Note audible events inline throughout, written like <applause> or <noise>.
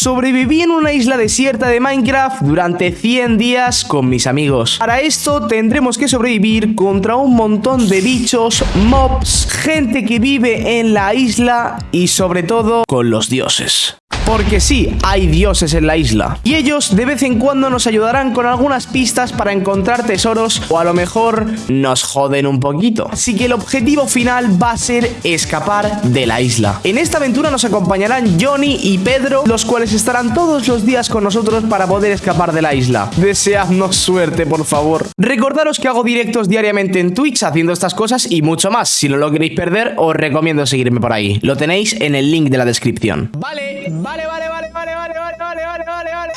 sobreviví en una isla desierta de Minecraft durante 100 días con mis amigos. Para esto tendremos que sobrevivir contra un montón de bichos, mobs, gente que vive en la isla y sobre todo con los dioses. Porque sí, hay dioses en la isla. Y ellos de vez en cuando nos ayudarán con algunas pistas para encontrar tesoros o a lo mejor nos joden un poquito. Así que el objetivo final va a ser escapar de la isla. En esta aventura nos acompañarán Johnny y Pedro, los cuales estarán todos los días con nosotros para poder escapar de la isla. Deseadnos suerte, por favor. Recordaros que hago directos diariamente en Twitch haciendo estas cosas y mucho más. Si no lo queréis perder, os recomiendo seguirme por ahí. Lo tenéis en el link de la descripción. Vale, vale vale, vale, vale, vale, vale, vale, vale, vale, vale.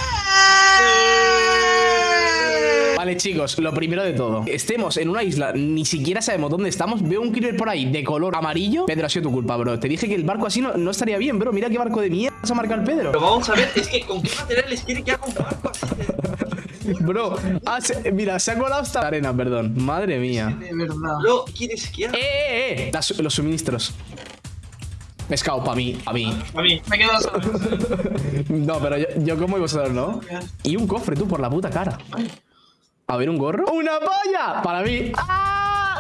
Vale, chicos, lo primero de todo. Estemos en una isla, ni siquiera sabemos dónde estamos. Veo un creeper por ahí de color amarillo. Pedro, ha sido tu culpa, bro. Te dije que el barco así no, no estaría bien, bro. Mira qué barco de mierda vas a marcar el Pedro. Pero vamos a ver, es que ¿con qué materiales quiere que haga un barco así? <laughs> Bro, ah, mira, se ha colado hasta la arena, perdón. Madre mía. De verdad. Bro, ¿quieres que haga? ¡Eh, eh, eh! los suministros Pescado, para mí, a mí. A mí, me quedo solo. no, pero yo, como vosotros, ¿no? Y un cofre, tú, por la puta cara. A ver, un gorro. ¡Una polla! Para mí. ¡Ah!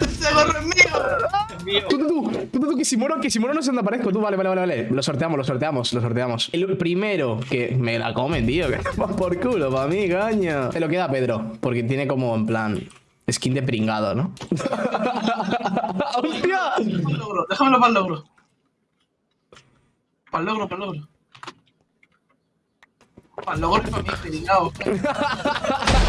¡Ese gorro es mío! Tú, tú, tú, tú, tú, que si muero, que si muero no sé dónde aparezco. Tú, vale, vale, vale, vale. Lo sorteamos, lo sorteamos, lo sorteamos. El primero que me la comen, tío. Que <laughs> por culo, para mí, caña. Se lo queda Pedro, porque tiene como en plan Skin de pringado, ¿no? <laughs> ¡Hostia! Déjamelo para el logro. Para el logro, para el logro. Para el logro para mí, pringado.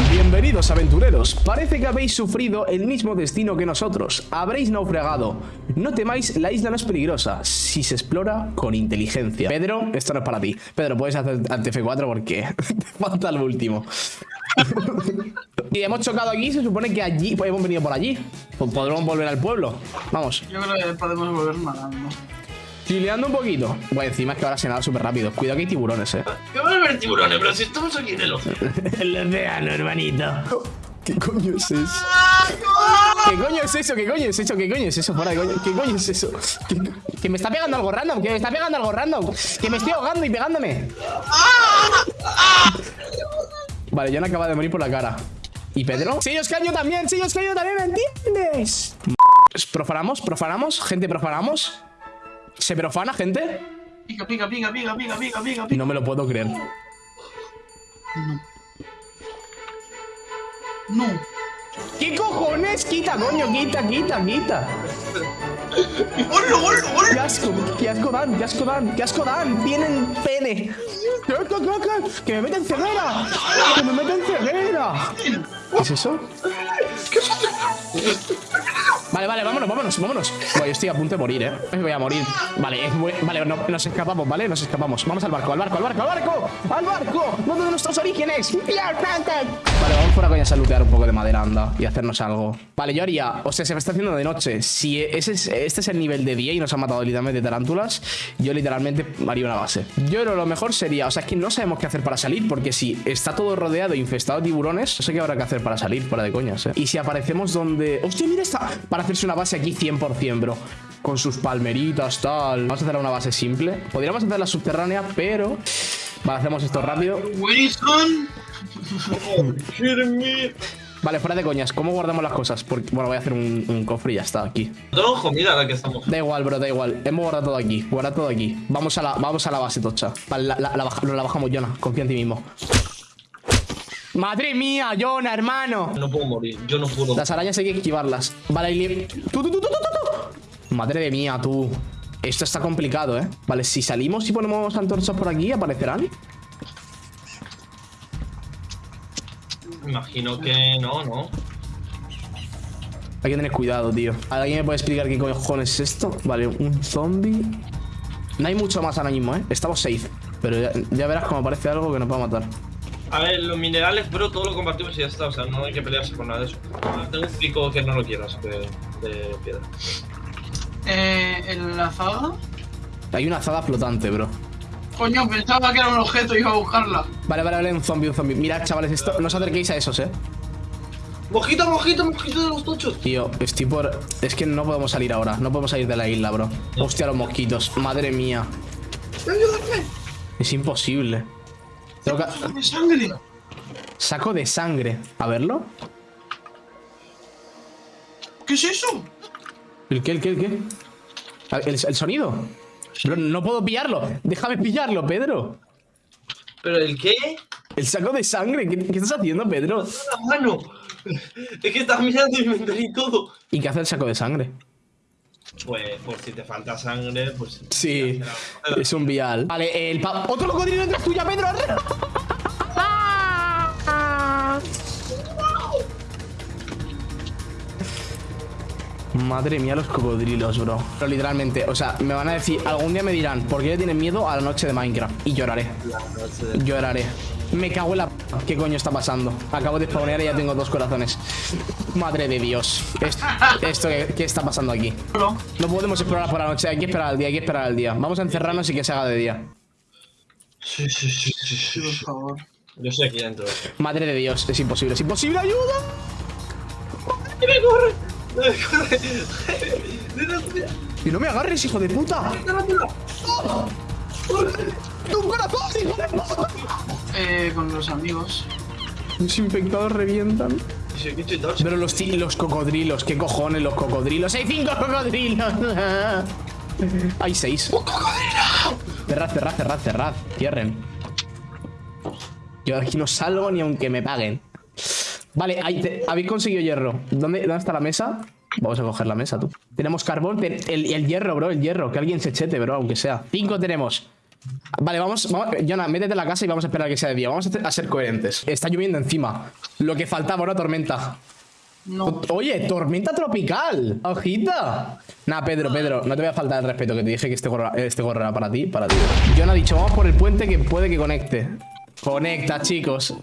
Bienvenidos aventureros, parece que habéis sufrido el mismo destino que nosotros, habréis naufragado. No temáis, la isla no es peligrosa, si se explora con inteligencia. Pedro, esto no es para ti. Pedro, puedes hacer ante F4 porque <laughs> te falta el último. <laughs> y hemos chocado aquí, se supone que allí, pues hemos venido por allí. Pues podremos volver al pueblo. Vamos. Yo creo que podemos volver nadando. Chileando un poquito. Bueno, encima es que ahora se nada súper rápido. Cuidado que hay tiburones, eh. ¿Qué van a ver tiburones? Pero si estamos aquí en el océano. <laughs> el océano, hermanito. ¿Qué coño es eso? ¿Qué coño es eso? ¿Qué coño es eso? ¿Qué coño es eso? Fuera coño. ¿Qué coño es eso? Que me está pegando algo random. Que me está pegando algo random. Que me estoy ahogando y pegándome. Vale, John acaba de morir por la cara. ¿Y Pedro? ¡Sí, os caño también! ¡Sí, os caño también! ¿Me entiendes? ¿Profanamos? ¿Profanamos? ¿Gente profanamos? ¿Se profana, gente? Pica, pica, pica, pica, pica, pica, pica, No me lo puedo creer. No. No. ¿Qué cojones? Quita, coño, quita, quita, quita. ¡Hola, hola, hola! ¡Qué asco! ¡Qué asco dan! ¡Qué asco dan! ¡Qué asco dan! ¡Tienen pene! Que me meten ceguera! ¡Que me meten ceguera! ¿Qué es eso? ¿Qué es eso? Vale, vale, vámonos, vámonos, vámonos Voy, yo estoy a punto de morir, eh Me voy a morir Vale, muy... vale, no, nos escapamos, ¿vale? Nos escapamos Vamos al barco, al barco, al barco, al barco ¡Al barco! ¿Dónde de nuestros orígenes? Vale, vamos fuera coña a lutear un poco de madera, anda Y hacernos algo Vale, yo haría... O sea, se me está haciendo de noche Si ese es, este es el nivel de día y nos han matado literalmente tarántulas Yo literalmente haría una base Yo lo mejor sería... O sea, es que no sabemos qué hacer para salir Porque si está todo rodeado e infestado de tiburones No sé qué habrá que hacer para salir, fuera de coñas, eh Y si aparecemos donde... ¡Hostia, mira esta! Hacerse una base aquí 100%, bro. Con sus palmeritas, tal. Vamos a hacer una base simple. Podríamos hacer la subterránea, pero Vale, hacemos esto rápido. Vale, fuera de coñas, ¿cómo guardamos las cosas? Porque, bueno, voy a hacer un, cofre y ya está, aquí. Tengo comida la que estamos. Da igual, bro, da igual. Hemos guardado todo aquí, guarda todo aquí. Vamos a la, vamos a la base, tocha. Vale, la, la, la bajamos, Jonah, confía en ti mismo Madre mía, Jonah, hermano. No puedo morir, yo no puedo. Las arañas hay que esquivarlas. Vale, tú, tú, tú, tú, tú, Madre de mía, tú. Esto está complicado, ¿eh? Vale, si salimos y ponemos antorchas por aquí, ¿aparecerán? Imagino que no, ¿no? Hay que tener cuidado, tío. ¿Alguien me puede explicar qué cojones es esto? Vale, un zombie. No hay mucho más ahora mismo, ¿eh? Estamos safe. Pero ya, ya verás cómo aparece algo que nos va a matar. A ver, los minerales, bro, todo lo compartimos y ya está. O sea, no hay que pelearse por nada de eso. Tengo un pico que no lo quieras de, de piedra. Eh, ¿en la azada? Hay una azada flotante, bro. Coño, pensaba que era un objeto y iba a buscarla. Vale, vale, vale, un zombie, un zombie. Mirad, chavales, esto, no os acerquéis a esos, eh. Mojito, mojito, mojito de los tochos. Tío, estoy por. Es que no podemos salir ahora. No podemos salir de la isla, bro. Hostia, los mosquitos. Madre mía. ¡Ayúdame! Es imposible. Tengo que- ¡Saco de sangre! Saco de sangre. A verlo. ¿Qué es eso? ¿El qué? ¿El qué? ¿El qué? ¿El, el sonido? No puedo pillarlo. Déjame pillarlo, Pedro. ¿Pero el qué? El saco de sangre. ¿Qué, qué estás haciendo, Pedro? ¡La mano! Es que estás mirando y me y todo. ¿Y qué hace el saco de sangre? Pues, por si te falta sangre, pues. Sí, es un vial. Vale, el pa ¡Otro cocodrilo detrás tuya, Pedro! Madre mía, los cocodrilos, bro. Pero literalmente, o sea, me van a decir, algún día me dirán, ¿por qué le tienen miedo a la noche de Minecraft? Y lloraré, de- lloraré. Me cago en la... p- ¿Qué coño está pasando? Acabo de spawnear y ya tengo dos corazones. Madre de Dios. Esto, esto ¿qué, qué está pasando aquí? No. No podemos explorar por la noche, hay que esperar al día, hay que esperar al día. Vamos a encerrarnos y que se haga de día. Sí, sí, sí, sí, sí, por favor. Yo estoy aquí dentro. Madre de Dios, es imposible, es imposible, ayuda. ¡Que me corre! <laughs> Y no me agarres, hijo de puta. ¡Tu corazón, hijo de puta! Eh, con los amigos. Los infectados revientan. Pero los, los cocodrilos, ¿qué cojones los cocodrilos? ¡Hay cinco cocodrilos! <laughs> Hay seis. ¡Un cocodrilo! Cerrad, cerrad, cerrad, cerrad. Cierren. Yo aquí no salgo ni aunque me paguen. Vale, ahí te- habéis conseguido hierro. ¿Dónde, ¿Dónde está la mesa? Vamos a coger la mesa, tú. Tenemos carbón, el, el hierro, bro, el hierro. Que alguien se chete, bro, aunque sea. Cinco tenemos. Vale, vamos, vamos Jonah, métete en la casa y vamos a esperar a que sea de día. Vamos a, ser coherentes. Está lloviendo encima. Lo que faltaba, una tormenta. No. Oye, tormenta tropical. Ojita. Nah, Pedro, Pedro, no te voy a faltar el respeto que te dije que este gorro, este gorro era para ti, para ti. John ha dicho, vamos por el puente que puede que conecte. Conecta, chicos.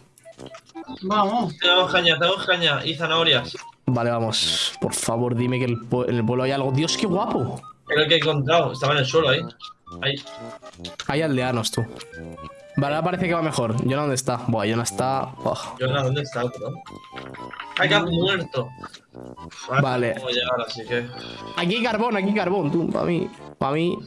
Vamos. Tenemos caña, tenemos caña y zanahorias. Vale, vamos. Por favor, dime que el en el pueblo hay algo. Dios, qué guapo. Era el que he encontrado. Estaba en el suelo ahí. Ahí. Hay aldeanos, tú. Vale, ahora parece que va mejor. John, ¿dónde está? Buah, John está... ¿dónde está otro? ¡Ay, que ha muerto! Vale. no puedo llegar, así que. Aquí hay carbón, aquí hay carbón, tú. Para mí. Para mí.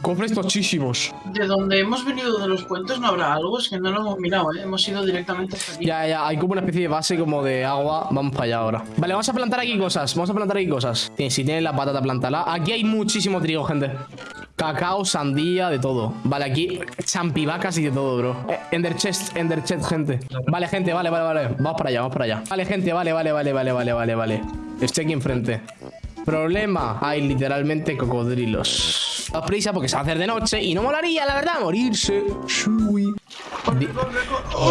Cofres tochísimos. De donde hemos venido de los puentes no habrá algo, es que no lo hemos mirado, ¿eh? Hemos ido directamente hasta aquí. Ya, ya, hay como una especie de base como de agua. Vamos para allá ahora. Vale, vamos a plantar aquí cosas. Vamos a plantar aquí cosas. Sí, Si tienes la patata, plantala. Aquí hay muchísimo trigo, gente. Cacao, sandía, de todo. Vale, aquí champivacas y de todo, bro. Eh, Ender chest, ender chest, gente. Vale, gente, vale, vale, vale. Vamos para allá, vamos para allá. Vale, gente, vale, vale, vale, vale, vale, vale, vale. Estoy aquí enfrente. Problema, hay literalmente cocodrilos. Daos prisa porque se va a hacer de noche y no molaría, la verdad, morirse. Shui. Di-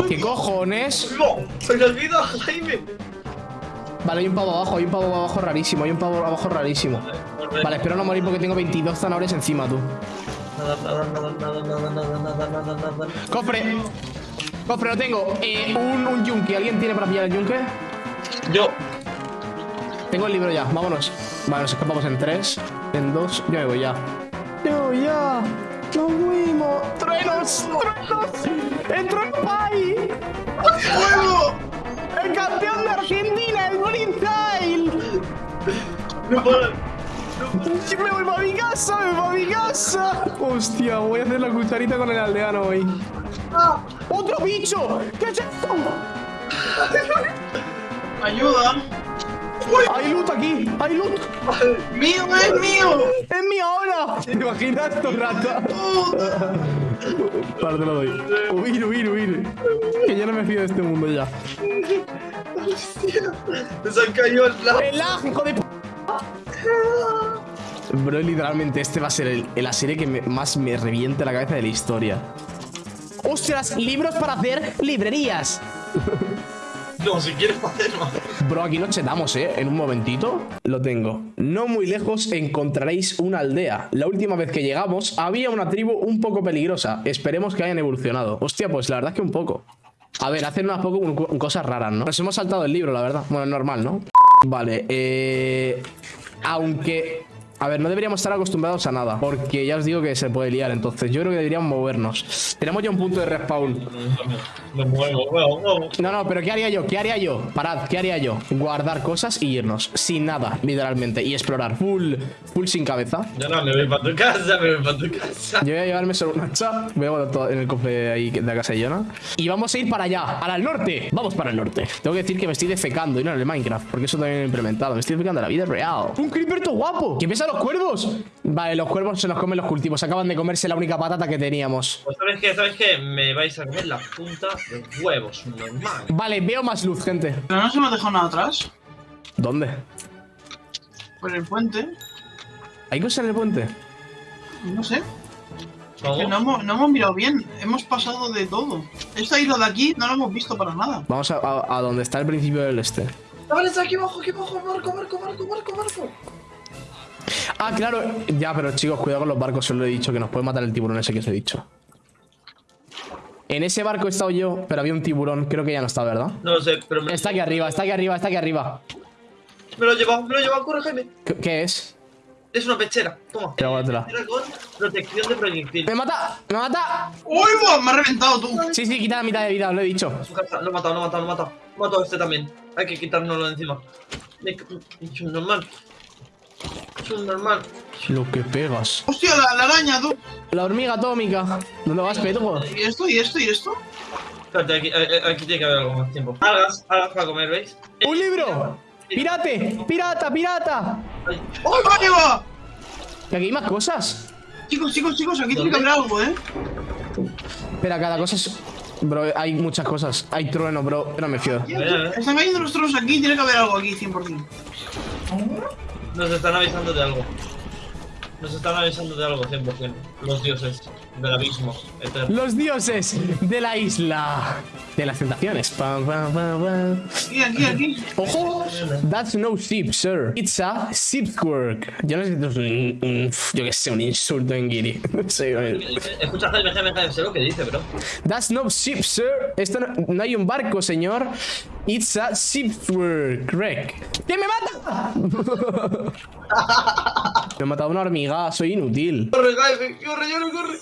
¿Qué cojones? ¡No! ¡Se me olvida, Jaime! Vale, hay un pavo abajo, hay un pavo abajo rarísimo, hay un pavo abajo rarísimo. Vale, espero no morir porque tengo 22 zanahorias encima, tú. Nada, nada, nada, nada, nada, nada, nada, nada, nada. ¡Cofre! ¡Cofre, lo tengo! Eh, un, un yunque, ¿alguien tiene para pillar el yunque? Yo. Tengo el libro ya, vámonos. Vale, nos escapamos en 3, en 2, yo me voy ya. ¡Yo ya! ¡Nos fuimos! ¡Truenos! ¡Truenos! ¡Entró el país! ¡Fuego! ¡El campeón de Argentina, el Freestyle! No puedo. ¡Me voy para mi casa! ¡Me voy para mi casa! Hostia, voy a hacer la cucharita con el aldeano hoy. ¡Otro bicho! ¿Qué es esto? ¡Ayuda! ¡Hay loot aquí! ¡Hay loot! ¡Mío, es mío! ¡Es mi ahora! ¿Te imaginas esto, rata? Vale, te lo doy. Huir, huir, huir. Que yo no me fío de este mundo ya. Se han caído al lado. ¡El lag, hijo de p... Bro, literalmente este va a ser el- la serie que me- más me reviente la cabeza de la historia. ¡Ostras! Libros para hacer librerías. No, si quieres hacer más. Bro, aquí nos chetamos, ¿eh? En un momentito. Lo tengo. No muy lejos encontraréis una aldea. La última vez que llegamos había una tribu un poco peligrosa. Esperemos que hayan evolucionado. Hostia, pues la verdad es que un poco. A ver, hacen unas poco cosas raras, ¿no? Nos hemos saltado el libro, la verdad. Bueno, normal, ¿no? Vale, eh... Aunque... A ver, no deberíamos estar acostumbrados a nada. Porque ya os digo que se puede liar. Entonces, yo creo que deberíamos movernos. Tenemos ya un punto de respawn. No, no, pero ¿qué haría yo? ¿Qué haría yo? Parad, ¿qué haría yo? Guardar cosas y irnos. Sin nada, literalmente. Y explorar. Full, full sin cabeza. Yo no, me voy para tu casa, me voy para tu casa. Yo voy a llevarme solo una hacha. Voy a guardar todo en el cofre ahí de la casa de Jonah. Y vamos a ir para allá, al norte. Vamos para el norte. Tengo que decir que me estoy defecando y no en el Minecraft, porque eso también lo he implementado. Me estoy defecando en la vida real. ¡Un creeper todo guapo! ¿Qué pesa los cuervos? Vale, los cuervos se los comen los cultivos. Acaban de comerse la única patata que teníamos. Pues sabes qué, sabes qué, me vais a comer la punta de huevos, normal. Vale, veo más luz, gente. Pero no se me ha dejado nada atrás. ¿Dónde? Por el puente. ¿Hay cosas en el puente? No sé. ¿Cómo? Que no hemos, no hemos mirado bien. Hemos pasado de todo. Esta isla de aquí no la hemos visto para nada. Vamos a, a- a donde está el principio del este. Vale, está aquí abajo, aquí abajo, barco, barco, barco, barco, barco. Ah, claro. Ya, pero chicos, cuidado con los barcos. Os lo he dicho, que nos puede matar el tiburón ese que os he dicho. En ese barco he estado yo, pero había un tiburón. Creo que ya no está, ¿verdad? No lo sé, pero me, Está aquí arriba, está aquí arriba, está aquí arriba. me lo he llevado, me lo he llevado, corre, Jaime. ¿Qué, qué es? Es una pechera, toma. Protección de proyectil. ¡Me mata! ¡Me mata! ¡Uy! Me ha reventado tú. Sí, sí, quita la mitad de vida, os lo he dicho. Lo he matado, lo he matado, lo he matado. He matado a este también. Hay que quitárnoslo de encima. Es un Es normal. Lo que pegas. Hostia, la, la araña, tú. La hormiga atómica. ¿Dónde vas, Pedro? ¿Y esto? ¿Y esto? ¿Y esto? Espérate, aquí, eh, eh, aquí tiene que haber algo más tiempo. Algas, algas para comer, ¿veis? ¡Un libro! ¡Pirate! ¡Pirata, pirata! Ay, ¡Oh, va! Que aquí hay más cosas. Chicos, chicos, chicos, aquí tiene que haber algo, ¿eh? Espera, cada cosa es... Bro, hay muchas cosas. Hay trueno, bro. No me fío. Están cayendo los tronos aquí, tiene que haber algo aquí, 100%. Nos están avisando de algo. Nos están avisando de algo, 100%. Los dioses del abismo eterno. Los dioses de la isla de las tentaciones. Pam, pam, pam, pam. Aquí, aquí, aquí. Ojo, that's no ship, sir. It's a shipwork. Yo no sé si esto es un, un- yo que sé, un insulto en Giri. <laughs> No sé. Escucha, Jaime, Jaime, sé lo que dice, bro. That's no ship, sir. Esto no, no hay un barco, señor. It's a shipwork. Wreck. ¿Quién me mata? <laughs> me he matado una hormiga. Soy inútil. Corre, corre, yo no corre.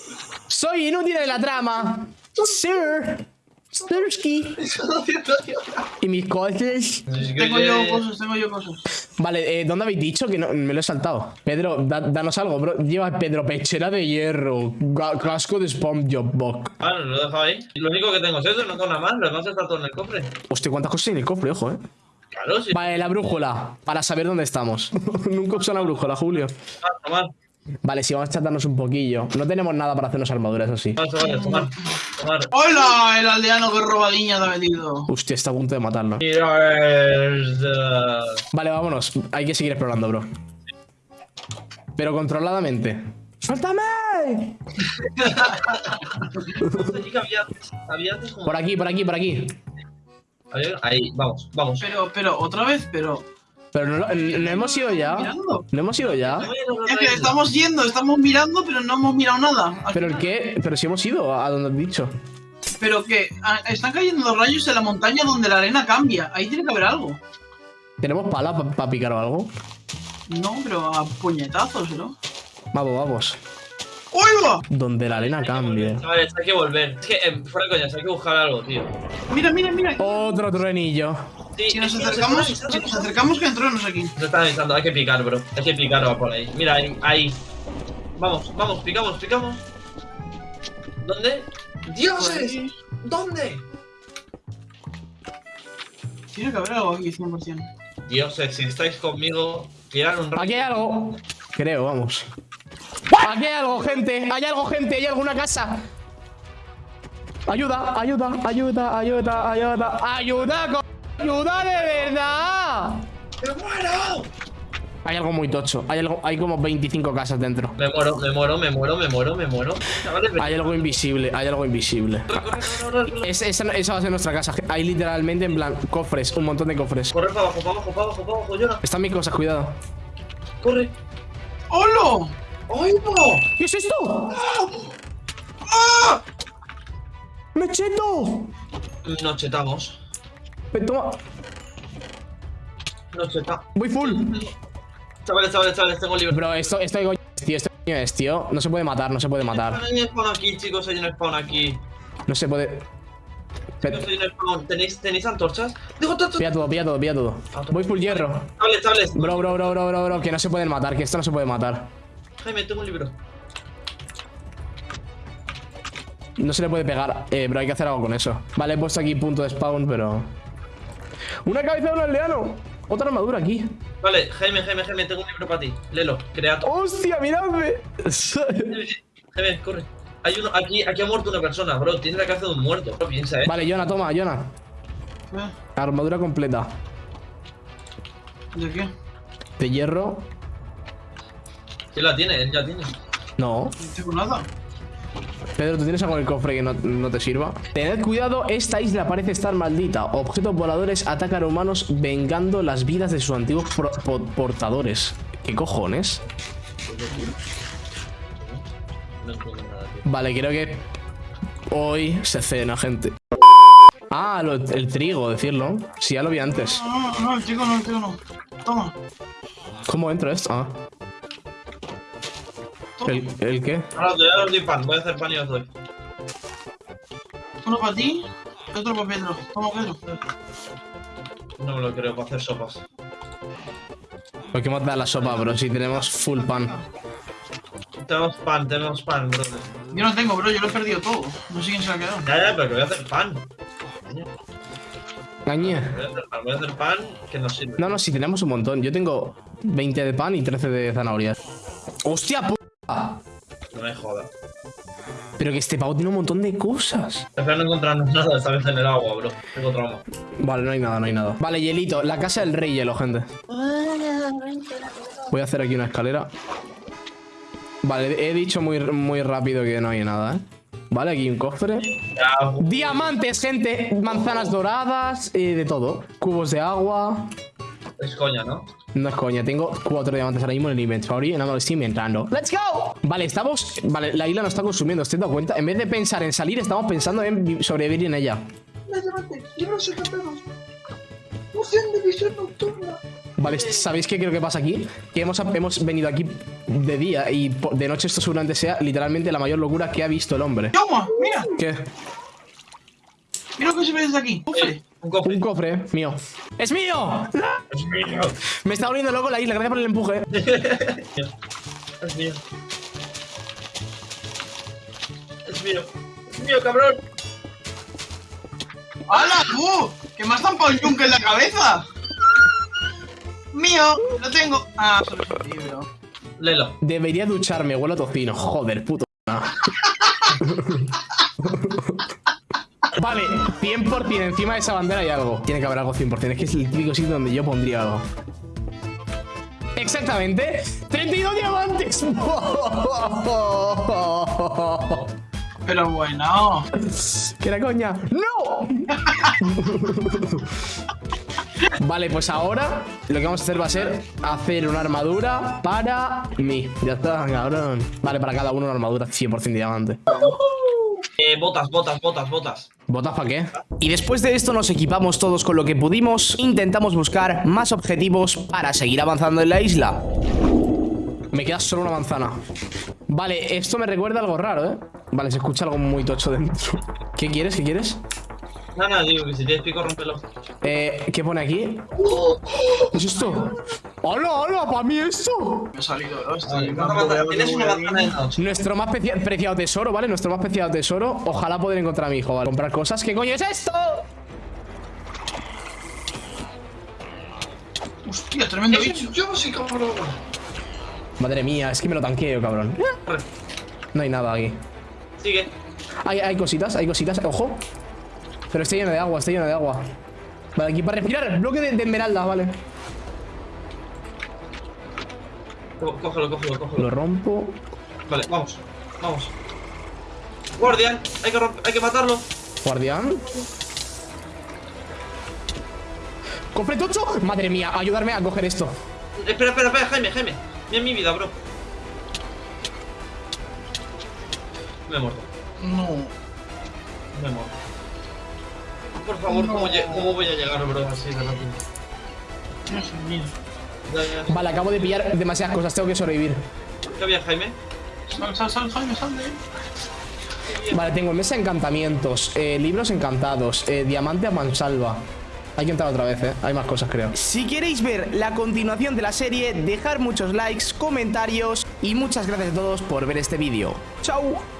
Soy inútil en la trama. Sir. Stursky. <laughs> Y mis cosas. Tengo yo cosas, tengo yo cosas. Vale, eh, ¿dónde habéis dicho? Que no, me lo he saltado. Pedro, da- danos algo, bro. Lleva Pedro pechera de hierro, casco de SpongeBob. Bok. Ah, no, lo he dejado ahí. Lo único que tengo es eso, no tengo nada más. Lo demás está todo en el cofre. Hostia, cuántas cosas hay en el cofre, ojo, eh. Claro, sí. Vale, la brújula, para saber dónde estamos. <laughs> Nunca uso la brújula, Julio. Ah, tomar. Vale, sí, vamos a chatarnos un poquillo. No tenemos nada para hacernos armaduras, eso sí. ¡Hola! El aldeano que roba niña te ha metido. Hostia, está a punto de matarlo. Vale, vámonos. Hay que seguir explorando, bro. Pero controladamente. ¡Suéltame! Por aquí, por aquí, por aquí. Ahí, vamos, vamos. Pero, pero, otra vez, pero. Pero no, lo- no hemos ido ya. Mirando. No hemos ido ya. Es que estamos yendo, estamos mirando, pero no hemos mirado nada. Pero el qué, pero si hemos ido a donde has dicho. Pero que ah, están cayendo los rayos en la montaña donde la arena cambia. Ahí tiene que haber algo. ¿Tenemos pala para picar o algo? No, pero a puñetazos, ¿no? Vamos, vamos. ¡Oiga! Donde la arena cambie. Chavales, hay que volver. Es que, eh, fuera de coñas, hay que buscar algo, tío. Mira, mira, mira. Otro truenillo. Sí, Si nos acercamos, si nos acercamos que entronos aquí. Nos están avisando, hay que picar, bro. Hay que picar va por ahí. Mira, ahí, ahí. Vamos, vamos, picamos, picamos. ¿Dónde? ¡Dioses! Ahí. ¿Dónde? Tiene que haber algo aquí, 100%. Dioses, si estáis conmigo, tirar un rato. Aquí hay algo. Creo, vamos. Aquí hay algo, gente. Hay algo, gente. Hay alguna casa. Ayuda, ayuda, ayuda, ayuda, ayuda. Ayuda, co- ayuda de verdad. ¡Me muero! Hay algo muy tocho. Hay algo, hay como 25 casas dentro. Me muero, me muero, me muero, me muero, me muero. Chavales. Hay algo invisible, hay algo invisible. Corre, corre, corre, corre. Es- esa, esa va a ser nuestra casa. Hay literalmente en plan cofres, un montón de cofres. Corre para abajo, para abajo, para abajo, para abajo, llora. Están mis cosas, cuidado. Corre. ¡Holo! ¡Ay, no! ¿Qué es esto? ¡Ah! ¡Mecheto! Nos chetamos. Ven, Toma, Nos chetamos. voy full. Chavales, chavales, chavales, tengo libre. Bro, esto, esto de coño es, tío. Esto de coño es, tío. No se puede matar, no se puede matar. Hay un spawn aquí, chicos, hay un spawn aquí. No se puede. Pe- Chicos, hay un spawn. ¿Tenéis, ¿tenéis antorchas? ¡Digo, antorchas! Pilla todo, pilla todo, pilla todo. Voy full hierro. Chavales, chavales. Bro, bro, bro, bro, bro, bro, que no se pueden matar, que esto no se puede matar. Jaime, tengo un libro. No se le puede pegar. Eh, bro, hay que hacer algo con eso. Vale, he puesto aquí punto de spawn, pero. ¡Una cabeza de un aldeano! Otra armadura aquí. Vale, Jaime, Jaime, Jaime, tengo un libro para ti. Léelo, creato. ¡Hostia, miradme! <laughs> Jaime, corre. Hay uno, aquí, aquí ha muerto una persona, bro. Tiene la cabeza de un muerto. Bro, piensa, eh. vale, Jonah, toma, Jonah. ¿Eh? Armadura completa. ¿De qué? De hierro. ¿Quién la tiene? Él ya tiene. No. No tengo nada. Pedro, ¿tú tienes algo en el cofre que no, no te sirva? Tened cuidado, esta isla parece estar maldita. Objetos voladores atacan a humanos vengando las vidas de sus antiguos pro- po- portadores. ¿Qué cojones? No entiendo nada, tío. Vale, creo que hoy se cena, gente. Ah, lo- el trigo, decirlo. Sí, ya lo vi antes. No, no, no, el chico no, el chico no. Toma. ¿Cómo entro esto? Ah. ¿El, el qué? Ahora te voy a dar doy pan. Voy a hacer pan y os doy. Uno para ti y otro para Pedro. Toma, Pedro. No me lo creo para hacer sopas. ¿Por qué matar la sopa, bro? Si tenemos full pan. Tenemos pan, tenemos pan, bro. Yo no tengo, bro, yo lo he perdido todo. No sé quién se ha quedado. Ya, ya, pero que voy a hacer pan. Coño, Gañe. Voy a hacer pan, voy a hacer pan que nos sirve. No, no, si tenemos un montón. Yo tengo 20 de pan y 13 de zanahorias. ¡Hostia, puta! No me jodas. Pero que este pavo tiene un montón de cosas. Espero no encontrarnos nada esta vez en el agua, bro. Tengo trauma. Vale, no hay nada, no hay nada. Vale, hielito. La casa del rey hielo, gente. Voy a hacer aquí una escalera. Vale, he dicho muy, muy rápido que no hay nada, ¿eh? Vale, aquí un cofre. Diamantes, gente. Manzanas doradas, eh, de todo. Cubos de agua. es coña, ¿no? No es coña, tengo cuatro diamantes ahora mismo en el inventory y no me lo estoy inventando. ¡Let's go! Vale, estamos... Vale, la isla nos está consumiendo, ¿os dado cuenta? En vez de pensar en salir, estamos pensando en vi- sobrevivir en ella. Vale, ¿sabéis qué creo que pasa aquí? Que hemos, hemos venido aquí de día y de noche esto seguramente sea literalmente la mayor locura que ha visto el hombre. ¡Toma! Mira, ¿Qué? Mira lo que se ve desde aquí. Cofre. Un cofre. Un cofre mío. ¡Es mío! Es mío. Me está volviendo loco la isla, gracias por el empuje. Es mío. Es mío. Es mío, cabrón. ¡Hala, tú! ¡Que me has zampado el yunque en la cabeza! ¡Mío! ¡Lo tengo! Ah, solo es un libro. Lelo. Debería ducharme, huelo a tocino. Joder, puto. <laughs> Vale, 100% encima de esa bandera hay algo. Tiene que haber algo 100%. Es que es el típico sitio donde yo pondría algo. Exactamente. 32 diamantes. <laughs> Pero bueno. ¿Qué era coña? ¡No! <laughs> Vale, pues ahora lo que vamos a hacer va a ser hacer una armadura para mí. Ya está, cabrón. Vale, para cada uno una armadura 100% diamante. <laughs> Eh, botas, botas, botas, botas. ¿Botas para qué? Y después de esto nos equipamos todos con lo que pudimos, intentamos buscar más objetivos para seguir avanzando en la isla. Me queda solo una manzana. Vale, esto me recuerda algo raro, ¿eh? Vale, se escucha algo muy tocho dentro. <laughs> ¿Qué quieres? ¿Qué quieres? Nada, digo que si tienes pico, rompelo. Eh, ¿qué pone aquí? ¿Qué es esto? ¡Hola, hola! ¿Para mí esto? Me ha salido, ¿no? Estoy Tienes una manzana de. Nuestro más precia- preciado tesoro, ¿vale? Nuestro más preciado tesoro. Ojalá poder encontrar a mi hijo, ¿vale? Comprar cosas. ¿Qué coño es esto? Hostia, tremendo bicho. Yo sí, cabrón. Madre mía, es que me lo tanqueo, cabrón. No hay nada aquí. Sigue. Hay, hay cositas, hay cositas, ojo. Pero está lleno de agua, está lleno de agua. Vale, aquí para respirar, bloque de, de esmeralda, vale. Cógelo, cógelo, cógelo. Lo rompo. Vale, vamos. Vamos. Guardian, hay que, romp- hay que matarlo. Guardián. ¡Cofre tocho! Madre mía, ayudarme a coger esto. Espera, espera, espera, Jaime, Jaime. Mira mi vida, bro. Me he muerto. No. Me he muerto. Por favor, ¿cómo, voy a llegar, bro, así de rápido? Dios mío. Vale, acabo de pillar demasiadas cosas, tengo que sobrevivir. ¿Qué había, Jaime? Sal, sal, sal, Jaime, sal de ahí. Vale, tengo mesa encantamientos, eh, libros encantados, eh, diamante a mansalva. Hay que entrar otra vez, ¿eh? Hay más cosas, creo. Si queréis ver la continuación de la serie, dejar muchos likes, comentarios y muchas gracias a todos por ver este vídeo. ¡Chao!